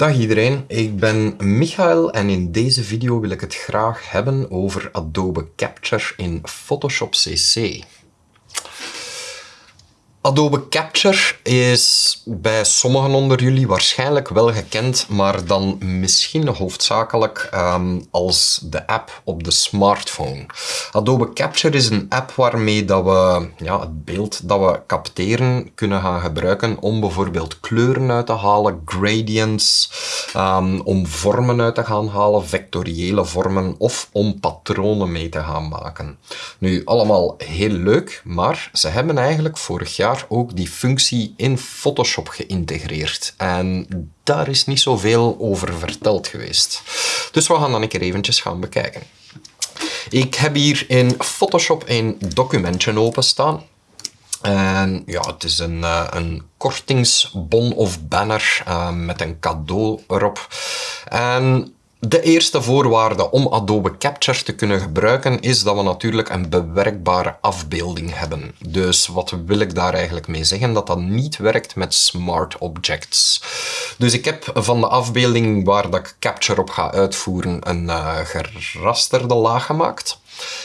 Dag iedereen, ik ben Michael en in deze video wil ik het graag hebben over Adobe Capture in Photoshop CC. Adobe Capture is bij sommigen onder jullie waarschijnlijk wel gekend, maar dan misschien hoofdzakelijk um, als de app op de smartphone. Adobe Capture is een app waarmee dat we ja, het beeld dat we capteren kunnen gaan gebruiken om bijvoorbeeld kleuren uit te halen, gradients, um, om vormen uit te gaan halen, vectoriële vormen of om patronen mee te gaan maken. Nu, allemaal heel leuk, maar ze hebben eigenlijk vorig jaar ook die functie in Photoshop geïntegreerd. En daar is niet zoveel over verteld geweest. Dus we gaan dan een keer eventjes gaan bekijken. Ik heb hier in Photoshop een documentje openstaan. En ja, het is een, uh, een kortingsbon of banner uh, met een cadeau erop. En de eerste voorwaarde om Adobe Capture te kunnen gebruiken is dat we natuurlijk een bewerkbare afbeelding hebben. Dus wat wil ik daar eigenlijk mee zeggen? Dat dat niet werkt met smart objects. Dus ik heb van de afbeelding waar dat ik Capture op ga uitvoeren een uh, gerasterde laag gemaakt.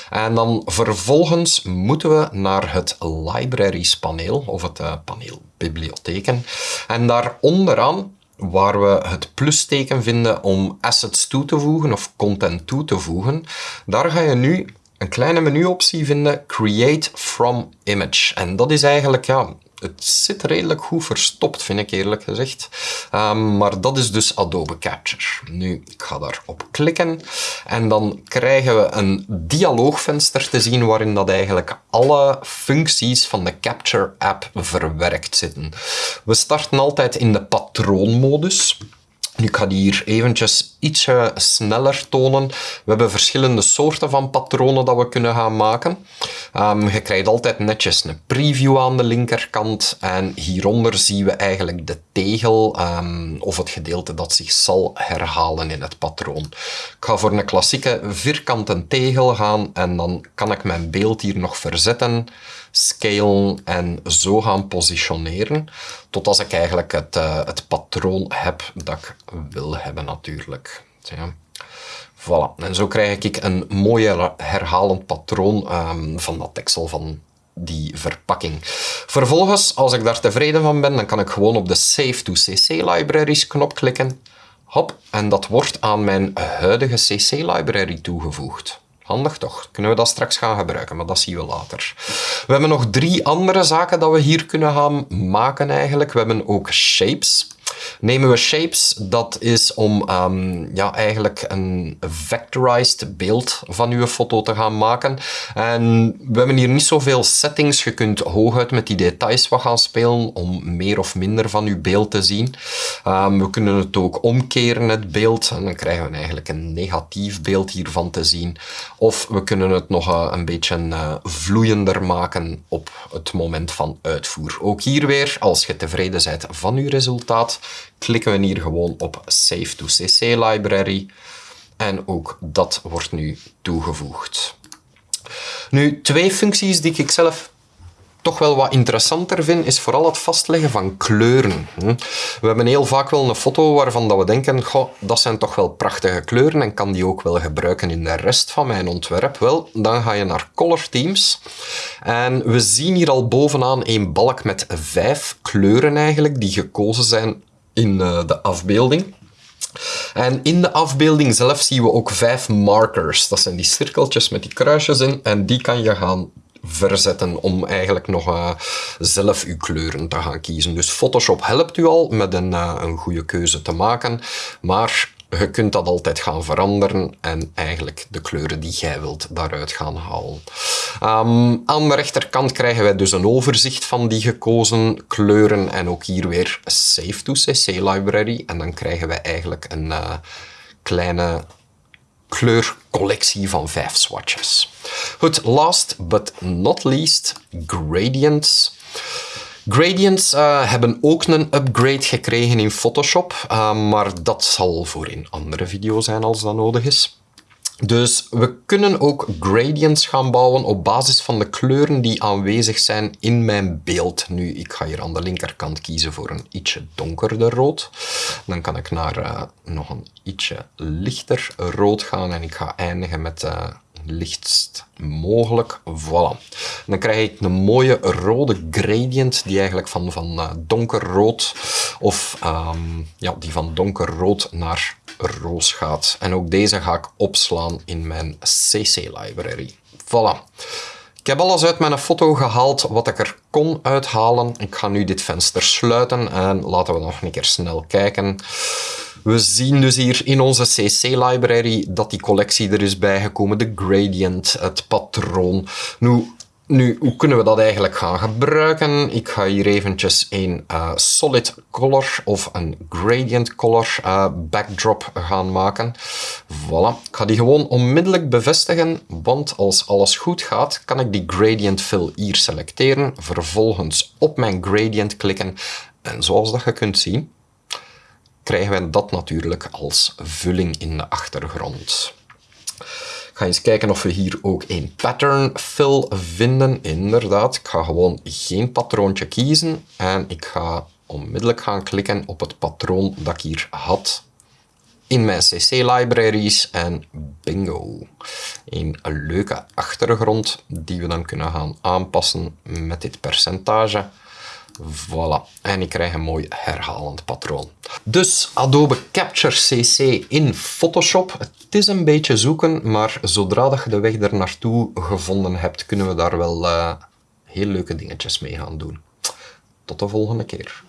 En dan vervolgens moeten we naar het Libraries paneel, of het uh, paneel bibliotheken. En daar onderaan waar we het plusteken vinden om assets toe te voegen of content toe te voegen, daar ga je nu een kleine menuoptie vinden, Create from Image. En dat is eigenlijk ja, het zit redelijk goed verstopt, vind ik eerlijk gezegd. Um, maar dat is dus Adobe Capture. Nu, ik ga daarop klikken en dan krijgen we een dialoogvenster te zien waarin dat eigenlijk alle functies van de Capture app verwerkt zitten. We starten altijd in de patroonmodus. Nu, ik ga die hier eventjes ietsje sneller tonen. We hebben verschillende soorten van patronen dat we kunnen gaan maken. Um, je krijgt altijd netjes een preview aan de linkerkant. En hieronder zien we eigenlijk de tegel um, of het gedeelte dat zich zal herhalen in het patroon. Ik ga voor een klassieke vierkante tegel gaan en dan kan ik mijn beeld hier nog verzetten scalen en zo gaan positioneren, tot als ik eigenlijk het, uh, het patroon heb dat ik wil hebben natuurlijk. Voilà. En zo krijg ik een mooie herhalend patroon um, van dat teksel van die verpakking. Vervolgens, als ik daar tevreden van ben, dan kan ik gewoon op de Save to CC Libraries knop klikken. Hop, en dat wordt aan mijn huidige CC library toegevoegd. Handig toch? Kunnen we dat straks gaan gebruiken, maar dat zien we later. We hebben nog drie andere zaken dat we hier kunnen gaan maken eigenlijk. We hebben ook shapes. Nemen we shapes, dat is om um, ja, eigenlijk een vectorized beeld van uw foto te gaan maken. En we hebben hier niet zoveel settings. Je kunt hooguit met die details wat gaan spelen om meer of minder van uw beeld te zien. Um, we kunnen het ook omkeren, het beeld. En dan krijgen we eigenlijk een negatief beeld hiervan te zien. Of we kunnen het nog uh, een beetje uh, vloeiender maken op het moment van uitvoer. Ook hier weer, als je tevreden bent van uw resultaat, klikken we hier gewoon op Save to CC Library. En ook dat wordt nu toegevoegd. Nu, twee functies die ik zelf toch wel wat interessanter vind, is vooral het vastleggen van kleuren. Hm. We hebben heel vaak wel een foto waarvan dat we denken, dat zijn toch wel prachtige kleuren en kan die ook wel gebruiken in de rest van mijn ontwerp. Wel, dan ga je naar Color Themes en we zien hier al bovenaan een balk met vijf kleuren eigenlijk die gekozen zijn in eh, de afbeelding. En in de afbeelding zelf zien we ook vijf markers. Dat zijn die cirkeltjes met die kruisjes in en die kan je gaan verzetten om eigenlijk nog uh, zelf uw kleuren te gaan kiezen. Dus Photoshop helpt u al met een, uh, een goede keuze te maken, maar je kunt dat altijd gaan veranderen en eigenlijk de kleuren die jij wilt daaruit gaan halen. Um, aan de rechterkant krijgen wij dus een overzicht van die gekozen kleuren en ook hier weer Save to CC Library. En dan krijgen wij eigenlijk een uh, kleine kleurcollectie van vijf swatches. Goed, last but not least, gradients. Gradients uh, hebben ook een upgrade gekregen in Photoshop, uh, maar dat zal voor een andere video zijn als dat nodig is. Dus we kunnen ook gradients gaan bouwen op basis van de kleuren die aanwezig zijn in mijn beeld. Nu, ik ga hier aan de linkerkant kiezen voor een ietsje donkerder rood. Dan kan ik naar uh, nog een ietsje lichter rood gaan en ik ga eindigen met lichtst mogelijk. Voilà. Dan krijg ik een mooie rode gradient die eigenlijk van, van uh, donkerrood of um, ja, die van donkerrood naar roos gaat. En ook deze ga ik opslaan in mijn CC-library. Voilà. Ik heb alles uit mijn foto gehaald wat ik er kon uithalen. Ik ga nu dit venster sluiten en laten we nog een keer snel kijken. We zien dus hier in onze CC-library dat die collectie er is bijgekomen. De gradient, het patroon. Nu, nu, hoe kunnen we dat eigenlijk gaan gebruiken? Ik ga hier eventjes een uh, solid color of een gradient color uh, backdrop gaan maken. Voilà. Ik ga die gewoon onmiddellijk bevestigen, want als alles goed gaat, kan ik die gradient fill hier selecteren, vervolgens op mijn gradient klikken en zoals dat je kunt zien, krijgen wij dat natuurlijk als vulling in de achtergrond. Ik ga eens kijken of we hier ook een pattern fill vinden. Inderdaad, ik ga gewoon geen patroontje kiezen en ik ga onmiddellijk gaan klikken op het patroon dat ik hier had in mijn CC-libraries en bingo. Een leuke achtergrond die we dan kunnen gaan aanpassen met dit percentage. Voilà. En ik krijg een mooi herhalend patroon. Dus Adobe Capture CC in Photoshop. Het is een beetje zoeken, maar zodra dat je de weg er naartoe gevonden hebt, kunnen we daar wel uh, heel leuke dingetjes mee gaan doen. Tot de volgende keer.